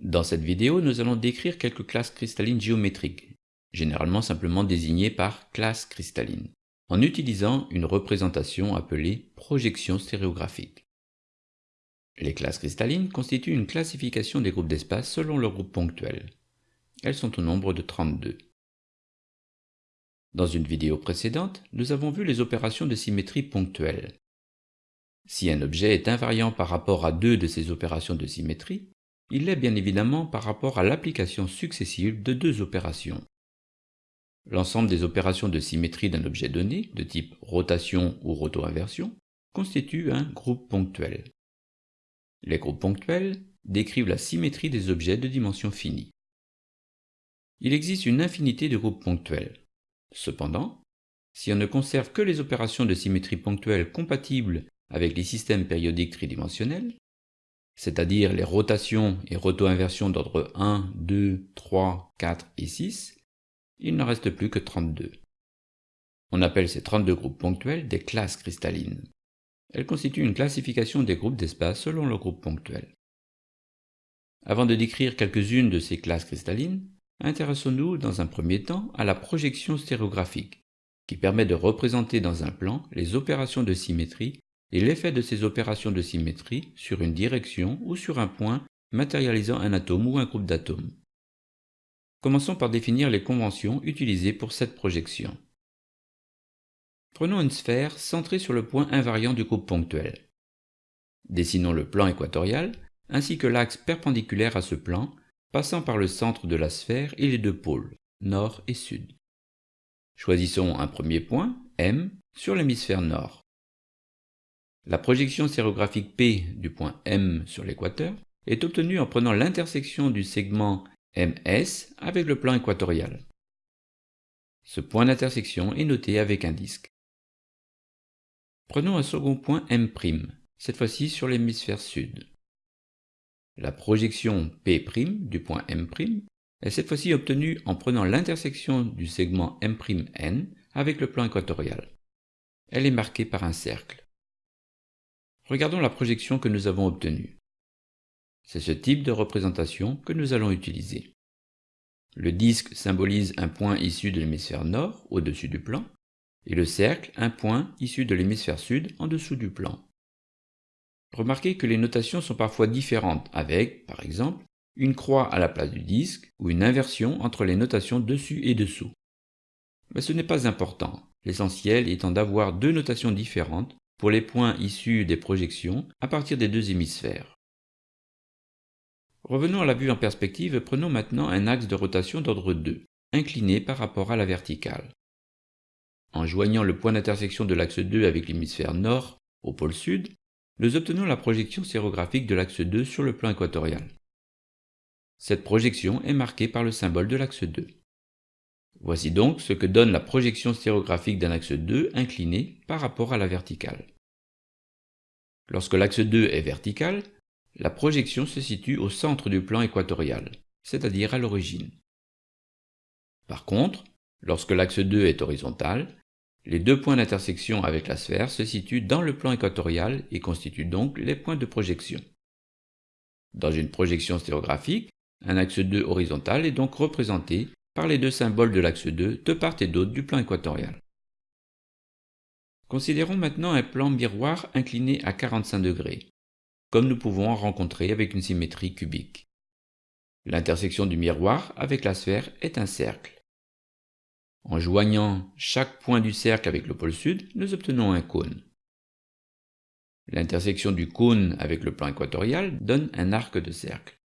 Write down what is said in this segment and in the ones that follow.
Dans cette vidéo, nous allons décrire quelques classes cristallines géométriques, généralement simplement désignées par classe cristalline, en utilisant une représentation appelée projection stéréographique. Les classes cristallines constituent une classification des groupes d'espace selon leur groupe ponctuel. Elles sont au nombre de 32. Dans une vidéo précédente, nous avons vu les opérations de symétrie ponctuelle. Si un objet est invariant par rapport à deux de ces opérations de symétrie, il l'est bien évidemment par rapport à l'application successive de deux opérations. L'ensemble des opérations de symétrie d'un objet donné, de type rotation ou roto-inversion, constitue un groupe ponctuel. Les groupes ponctuels décrivent la symétrie des objets de dimension finie. Il existe une infinité de groupes ponctuels. Cependant, si on ne conserve que les opérations de symétrie ponctuelle compatibles avec les systèmes périodiques tridimensionnels, c'est-à-dire les rotations et roto-inversions d'ordre 1, 2, 3, 4 et 6, il n'en reste plus que 32. On appelle ces 32 groupes ponctuels des classes cristallines. Elles constituent une classification des groupes d'espace selon leur groupe ponctuel. Avant de décrire quelques-unes de ces classes cristallines, intéressons-nous dans un premier temps à la projection stéréographique, qui permet de représenter dans un plan les opérations de symétrie et l'effet de ces opérations de symétrie sur une direction ou sur un point matérialisant un atome ou un groupe d'atomes. Commençons par définir les conventions utilisées pour cette projection. Prenons une sphère centrée sur le point invariant du groupe ponctuel. Dessinons le plan équatorial ainsi que l'axe perpendiculaire à ce plan, passant par le centre de la sphère et les deux pôles, nord et sud. Choisissons un premier point, M, sur l'hémisphère nord. La projection stéréographique P du point M sur l'équateur est obtenue en prenant l'intersection du segment MS avec le plan équatorial. Ce point d'intersection est noté avec un disque. Prenons un second point M', cette fois-ci sur l'hémisphère sud. La projection P' du point M' est cette fois-ci obtenue en prenant l'intersection du segment M'N avec le plan équatorial. Elle est marquée par un cercle. Regardons la projection que nous avons obtenue. C'est ce type de représentation que nous allons utiliser. Le disque symbolise un point issu de l'hémisphère nord au-dessus du plan, et le cercle un point issu de l'hémisphère sud en dessous du plan. Remarquez que les notations sont parfois différentes avec, par exemple, une croix à la place du disque ou une inversion entre les notations dessus et dessous. Mais ce n'est pas important, l'essentiel étant d'avoir deux notations différentes pour les points issus des projections à partir des deux hémisphères. Revenons à la vue en perspective prenons maintenant un axe de rotation d'ordre 2, incliné par rapport à la verticale. En joignant le point d'intersection de l'axe 2 avec l'hémisphère nord au pôle sud, nous obtenons la projection sérographique de l'axe 2 sur le plan équatorial. Cette projection est marquée par le symbole de l'axe 2. Voici donc ce que donne la projection stéréographique d'un axe 2 incliné par rapport à la verticale. Lorsque l'axe 2 est vertical, la projection se situe au centre du plan équatorial, c'est-à-dire à, l'origine. Par contre, lorsque l'axe 2 est horizontal, les deux points d'intersection avec la sphère se situent dans le plan équatorial et constituent donc les points de projection. Dans une projection stéréographique, un axe 2 horizontal est donc représenté les deux symboles de l'axe 2 de part et d'autre du plan équatorial. Considérons maintenant un plan miroir incliné à 45 degrés, comme nous pouvons en rencontrer avec une symétrie cubique. L'intersection du miroir avec la sphère est un cercle. En joignant chaque point du cercle avec le pôle sud, nous obtenons un cône. L'intersection du cône avec le plan équatorial donne un arc de cercle.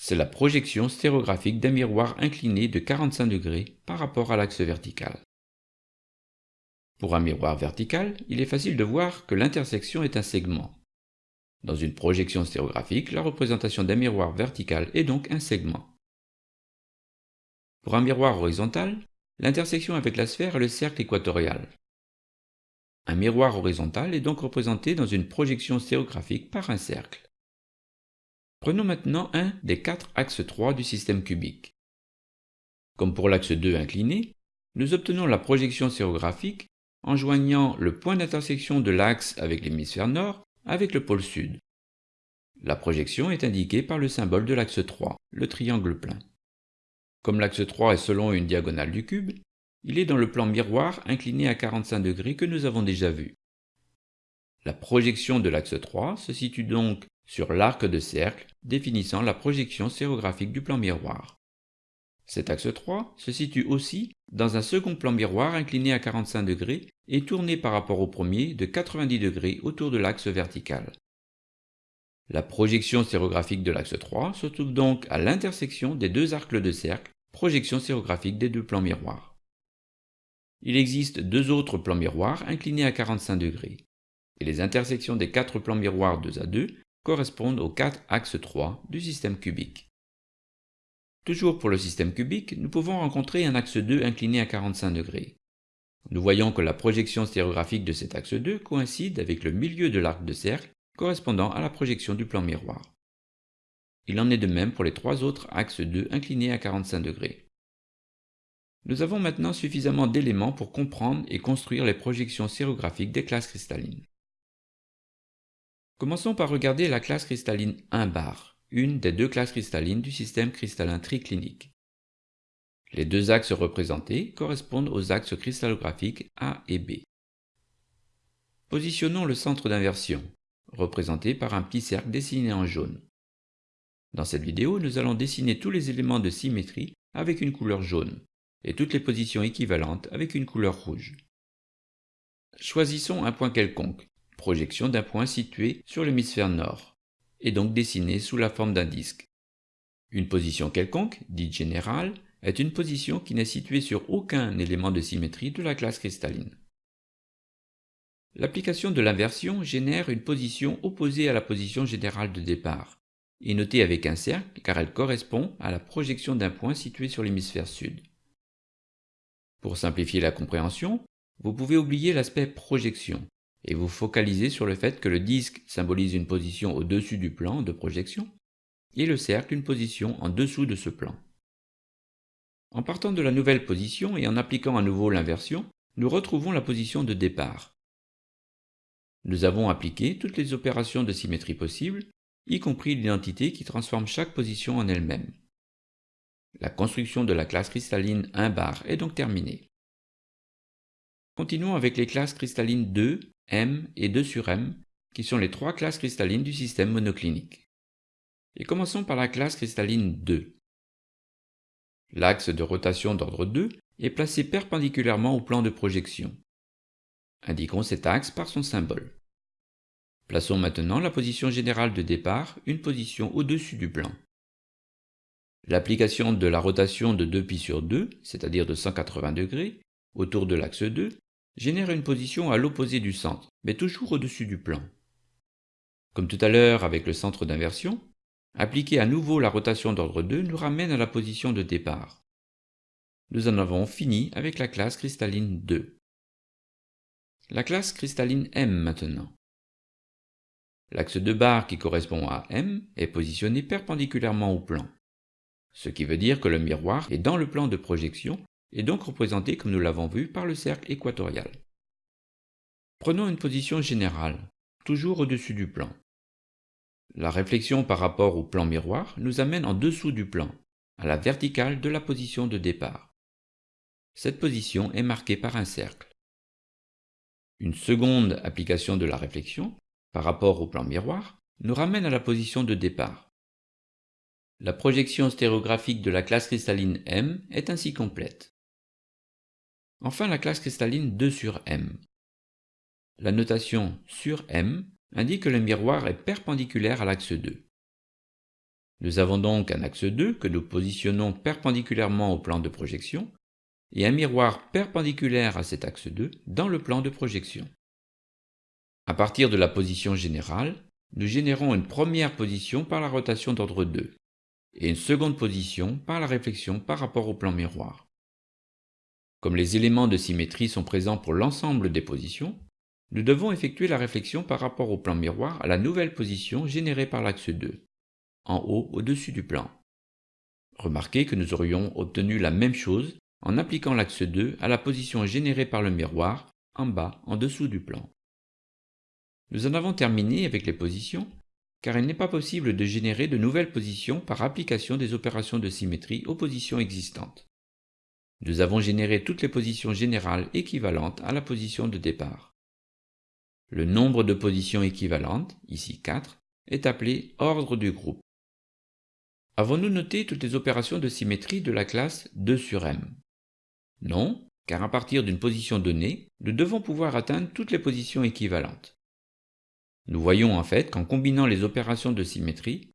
C'est la projection stéréographique d'un miroir incliné de 45 degrés par rapport à l'axe vertical. Pour un miroir vertical, il est facile de voir que l'intersection est un segment. Dans une projection stéréographique, la représentation d'un miroir vertical est donc un segment. Pour un miroir horizontal, l'intersection avec la sphère est le cercle équatorial. Un miroir horizontal est donc représenté dans une projection stéréographique par un cercle. Prenons maintenant un des quatre axes 3 du système cubique. Comme pour l'axe 2 incliné, nous obtenons la projection sérographique en joignant le point d'intersection de l'axe avec l'hémisphère nord avec le pôle sud. La projection est indiquée par le symbole de l'axe 3, le triangle plein. Comme l'axe 3 est selon une diagonale du cube, il est dans le plan miroir incliné à 45 degrés que nous avons déjà vu. La projection de l'axe 3 se situe donc sur l'arc de cercle définissant la projection stéréographique du plan miroir. Cet axe 3 se situe aussi dans un second plan miroir incliné à 45 degrés et tourné par rapport au premier de 90 degrés autour de l'axe vertical. La projection stéréographique de l'axe 3 se trouve donc à l'intersection des deux arcs de cercle, projection stéréographique des deux plans miroirs. Il existe deux autres plans miroirs inclinés à 45 degrés, et les intersections des quatre plans miroirs 2 à 2 correspondent aux quatre axes 3 du système cubique. Toujours pour le système cubique, nous pouvons rencontrer un axe 2 incliné à 45 degrés. Nous voyons que la projection stéréographique de cet axe 2 coïncide avec le milieu de l'arc de cercle correspondant à la projection du plan miroir. Il en est de même pour les trois autres axes 2 inclinés à 45 degrés. Nous avons maintenant suffisamment d'éléments pour comprendre et construire les projections stéréographiques des classes cristallines. Commençons par regarder la classe cristalline 1 bar, une des deux classes cristallines du système cristallin triclinique. Les deux axes représentés correspondent aux axes cristallographiques A et B. Positionnons le centre d'inversion, représenté par un petit cercle dessiné en jaune. Dans cette vidéo, nous allons dessiner tous les éléments de symétrie avec une couleur jaune, et toutes les positions équivalentes avec une couleur rouge. Choisissons un point quelconque, projection d'un point situé sur l'hémisphère nord, et donc dessiné sous la forme d'un disque. Une position quelconque, dite générale, est une position qui n'est située sur aucun élément de symétrie de la classe cristalline. L'application de l'inversion génère une position opposée à la position générale de départ, et notée avec un cercle car elle correspond à la projection d'un point situé sur l'hémisphère sud. Pour simplifier la compréhension, vous pouvez oublier l'aspect projection et vous focaliser sur le fait que le disque symbolise une position au-dessus du plan de projection et le cercle une position en dessous de ce plan. En partant de la nouvelle position et en appliquant à nouveau l'inversion, nous retrouvons la position de départ. Nous avons appliqué toutes les opérations de symétrie possibles, y compris l'identité qui transforme chaque position en elle-même. La construction de la classe cristalline 1 bar est donc terminée. Continuons avec les classes cristallines 2, M et 2 sur M, qui sont les trois classes cristallines du système monoclinique. Et commençons par la classe cristalline 2. L'axe de rotation d'ordre 2 est placé perpendiculairement au plan de projection. Indiquons cet axe par son symbole. Plaçons maintenant la position générale de départ, une position au-dessus du plan. L'application de la rotation de 2π sur 2, c'est-à-dire de 180 degrés, autour de l'axe 2, génère une position à l'opposé du centre, mais toujours au-dessus du plan. Comme tout à l'heure avec le centre d'inversion, appliquer à nouveau la rotation d'ordre 2 nous ramène à la position de départ. Nous en avons fini avec la classe cristalline 2. La classe cristalline M maintenant. L'axe de barre qui correspond à M est positionné perpendiculairement au plan ce qui veut dire que le miroir est dans le plan de projection et donc représenté comme nous l'avons vu par le cercle équatorial. Prenons une position générale, toujours au-dessus du plan. La réflexion par rapport au plan miroir nous amène en dessous du plan, à la verticale de la position de départ. Cette position est marquée par un cercle. Une seconde application de la réflexion, par rapport au plan miroir, nous ramène à la position de départ. La projection stéréographique de la classe cristalline M est ainsi complète. Enfin la classe cristalline 2 sur M. La notation sur M indique que le miroir est perpendiculaire à l'axe 2. Nous avons donc un axe 2 que nous positionnons perpendiculairement au plan de projection et un miroir perpendiculaire à cet axe 2 dans le plan de projection. À partir de la position générale, nous générons une première position par la rotation d'ordre 2 et une seconde position par la réflexion par rapport au plan miroir. Comme les éléments de symétrie sont présents pour l'ensemble des positions, nous devons effectuer la réflexion par rapport au plan miroir à la nouvelle position générée par l'axe 2, en haut au-dessus du plan. Remarquez que nous aurions obtenu la même chose en appliquant l'axe 2 à la position générée par le miroir, en bas, en dessous du plan. Nous en avons terminé avec les positions car il n'est pas possible de générer de nouvelles positions par application des opérations de symétrie aux positions existantes. Nous avons généré toutes les positions générales équivalentes à la position de départ. Le nombre de positions équivalentes, ici 4, est appelé ordre du groupe. Avons-nous noté toutes les opérations de symétrie de la classe 2 sur M? Non, car à partir d'une position donnée, nous devons pouvoir atteindre toutes les positions équivalentes. Nous voyons en fait qu'en combinant les opérations de symétrie,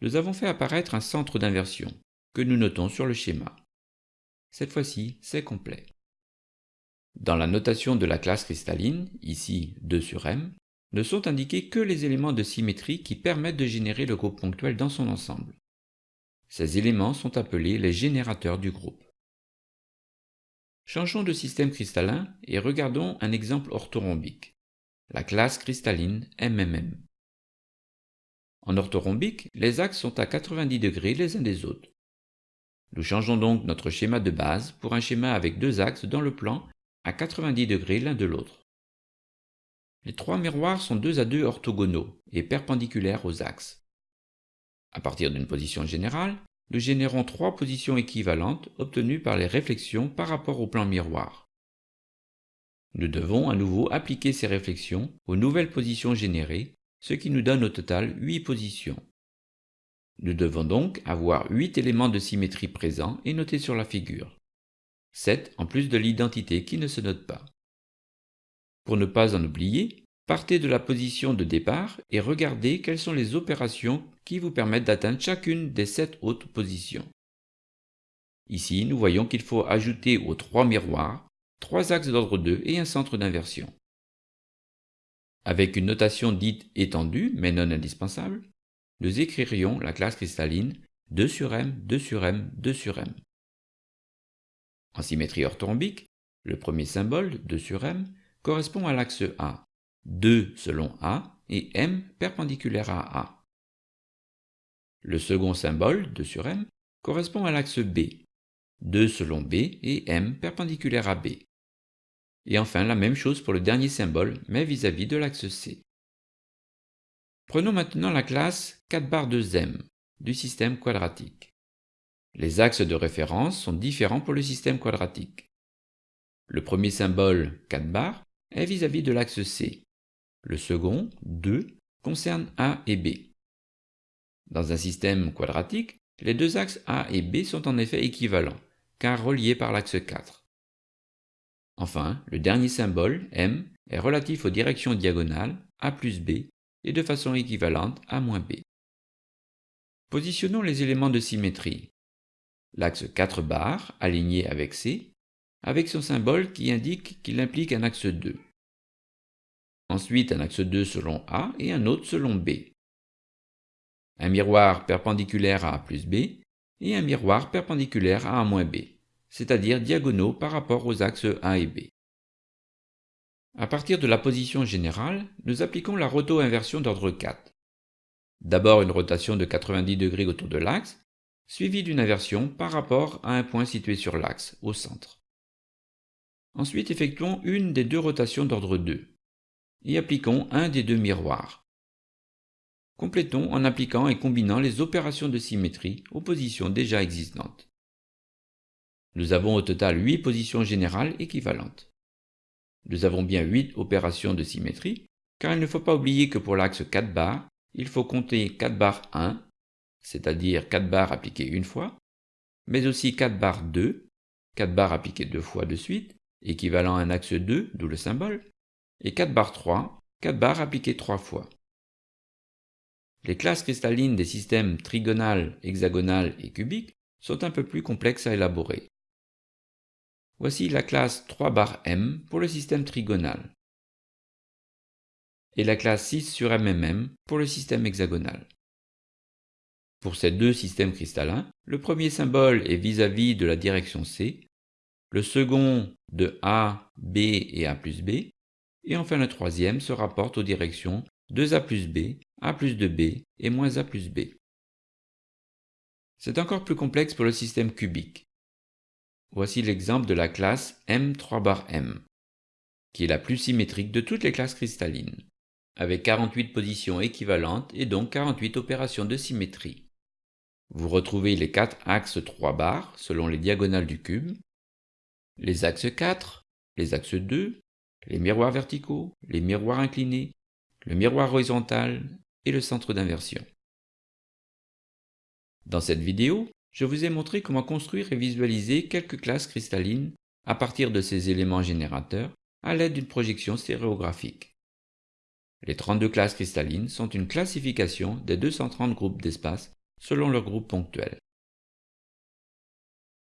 nous avons fait apparaître un centre d'inversion, que nous notons sur le schéma. Cette fois-ci, c'est complet. Dans la notation de la classe cristalline, ici 2 sur M, ne sont indiqués que les éléments de symétrie qui permettent de générer le groupe ponctuel dans son ensemble. Ces éléments sont appelés les générateurs du groupe. Changeons de système cristallin et regardons un exemple orthorhombique, la classe cristalline MMM. En orthorhombique, les axes sont à 90 degrés les uns des autres. Nous changeons donc notre schéma de base pour un schéma avec deux axes dans le plan à 90 degrés l'un de l'autre. Les trois miroirs sont deux à deux orthogonaux et perpendiculaires aux axes. À partir d'une position générale, nous générons trois positions équivalentes obtenues par les réflexions par rapport au plan miroir. Nous devons à nouveau appliquer ces réflexions aux nouvelles positions générées, ce qui nous donne au total 8 positions. Nous devons donc avoir 8 éléments de symétrie présents et notés sur la figure. 7 en plus de l'identité qui ne se note pas. Pour ne pas en oublier, partez de la position de départ et regardez quelles sont les opérations qui vous permettent d'atteindre chacune des 7 autres positions. Ici, nous voyons qu'il faut ajouter aux trois miroirs trois axes d'ordre 2 et un centre d'inversion. Avec une notation dite étendue, mais non indispensable, nous écririons la classe cristalline 2 sur M, 2 sur M, 2 sur M. En symétrie orthorhombique, le premier symbole, 2 sur M, correspond à l'axe A, 2 selon A et M perpendiculaire à A. Le second symbole, 2 sur M, correspond à l'axe B, 2 selon B et M perpendiculaire à B. Et enfin la même chose pour le dernier symbole, mais vis-à-vis -vis de l'axe C. Prenons maintenant la classe 4 bar de M du système quadratique. Les axes de référence sont différents pour le système quadratique. Le premier symbole, 4 bar, est vis-à-vis de l'axe C. Le second, 2, concerne A et B. Dans un système quadratique, les deux axes A et B sont en effet équivalents, car reliés par l'axe 4. Enfin, le dernier symbole, M, est relatif aux directions diagonales A plus B et de façon équivalente A moins B. Positionnons les éléments de symétrie l'axe 4 bar aligné avec C, avec son symbole qui indique qu'il implique un axe 2. Ensuite un axe 2 selon A et un autre selon B. Un miroir perpendiculaire à A plus B et un miroir perpendiculaire à A moins B, c'est-à-dire diagonaux par rapport aux axes A et B. À partir de la position générale, nous appliquons la roto-inversion d'ordre 4. D'abord une rotation de 90 degrés autour de l'axe, suivi d'une inversion par rapport à un point situé sur l'axe, au centre. Ensuite, effectuons une des deux rotations d'ordre 2 et appliquons un des deux miroirs. Complétons en appliquant et combinant les opérations de symétrie aux positions déjà existantes. Nous avons au total 8 positions générales équivalentes. Nous avons bien 8 opérations de symétrie, car il ne faut pas oublier que pour l'axe 4 bar, il faut compter 4 bar 1, c'est-à-dire 4 barres appliquées une fois, mais aussi 4 barres 2, 4 barres appliquées deux fois de suite, équivalent à un axe 2, d'où le symbole, et 4 barres 3, 4 barres appliquées trois fois. Les classes cristallines des systèmes trigonal, hexagonal et cubique sont un peu plus complexes à élaborer. Voici la classe 3 bar M pour le système trigonal et la classe 6 sur MMM pour le système hexagonal. Pour ces deux systèmes cristallins, le premier symbole est vis-à-vis de la direction C, le second de A, B et A plus B, et enfin le troisième se rapporte aux directions 2A plus B, A plus 2B et moins A plus B. C'est encore plus complexe pour le système cubique. Voici l'exemple de la classe M3 bar M, qui est la plus symétrique de toutes les classes cristallines. avec 48 positions équivalentes et donc 48 opérations de symétrie. Vous retrouvez les quatre axes 3 barres selon les diagonales du cube, les axes 4, les axes 2, les miroirs verticaux, les miroirs inclinés, le miroir horizontal et le centre d'inversion. Dans cette vidéo, je vous ai montré comment construire et visualiser quelques classes cristallines à partir de ces éléments générateurs à l'aide d'une projection stéréographique. Les 32 classes cristallines sont une classification des 230 groupes d'espace selon leur groupe ponctuel.